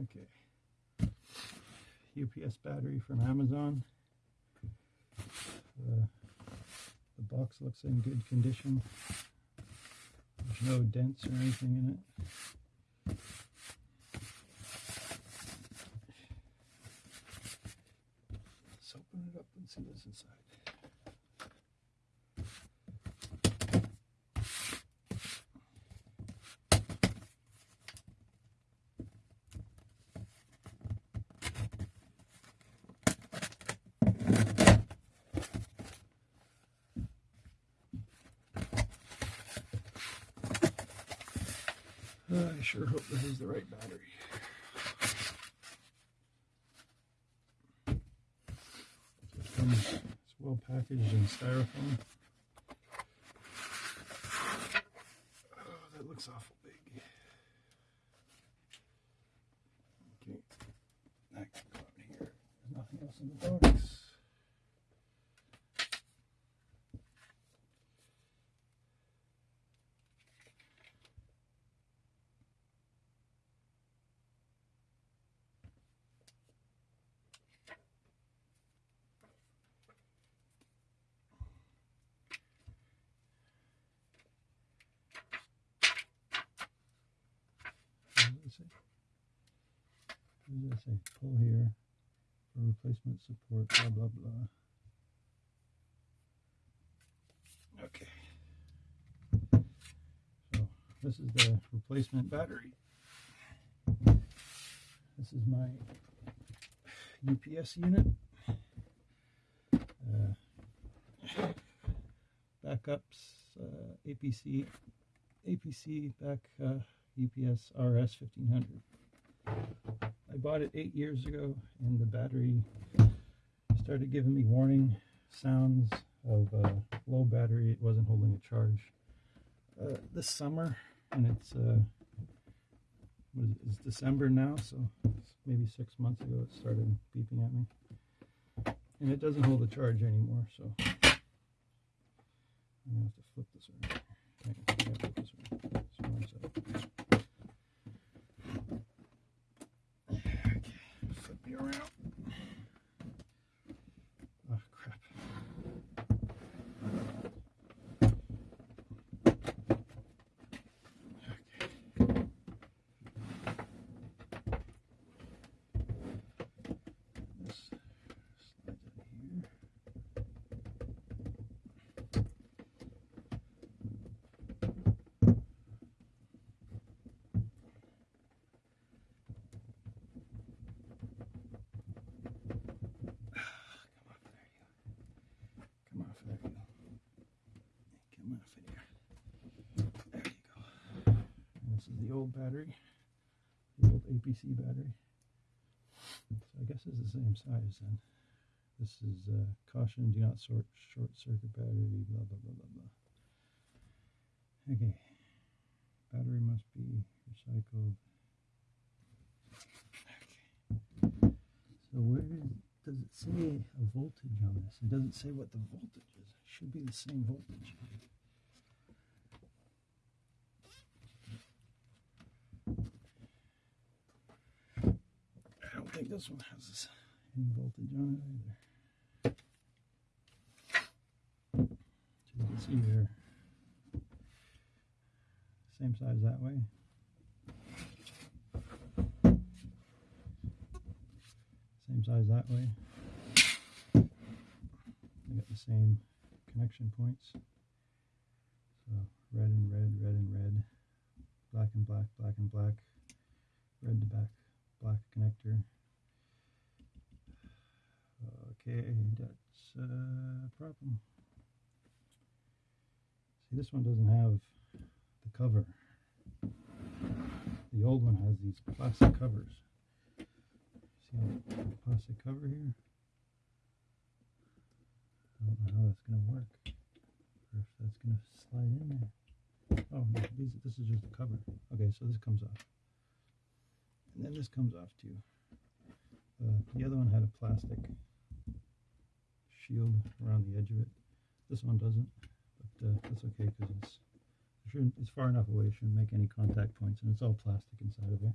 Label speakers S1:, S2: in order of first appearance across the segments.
S1: Okay. UPS battery from Amazon. Uh, the box looks in good condition. There's no dents or anything in it. Let's open it up and see what's inside. I sure hope this is the right battery. It comes, it's well packaged in styrofoam. Oh, that looks awful big. Okay, that can go in here. There's nothing else in the box. Say? What does it say? Pull here for replacement support, blah, blah, blah. Okay. So this is the replacement battery. This is my UPS unit. Uh, backups, uh, APC, APC back uh, UPS RS 1500. I bought it eight years ago, and the battery started giving me warning sounds of uh, low battery. It wasn't holding a charge. Uh, this summer, and it's uh, it, it's December now, so maybe six months ago it started beeping at me, and it doesn't hold a charge anymore. So I'm gonna have to flip this around. Okay, flip this around. This one side. Okay, flip me around. Oh crap. Okay. This slides out of here. Come off there, you. Come off of there. There you go. And this is the old battery, the old APC battery. So I guess it's the same size then. This is uh, caution: do not sort short circuit battery. Blah blah blah blah blah. Okay, battery must be recycled. Okay. So where does it say a voltage on this? It doesn't say what the voltage is. It should be the same voltage. I don't think this one has this, any voltage on it either. So you can see same size that way. Same size that way. They got the same connection points. So red and red, red and red, black and black, black and black, red to back, black connector. Okay, that's a problem. See, this one doesn't have the cover. The old one has these plastic covers. See the plastic cover here? I don't know how that's going to work. Or if that's going to slide in there. Oh, no, these, this is just the cover. Okay, so this comes off. And then this comes off too. Uh, the other one had a plastic shield around the edge of it. This one doesn't, but uh, that's okay because it's it it's far enough away. It shouldn't make any contact points, and it's all plastic inside of there.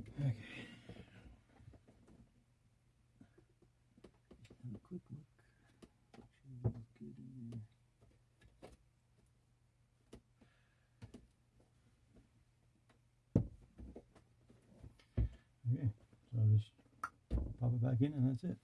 S1: Okay. Have a quick look. Make sure everything's good in there. And that's it.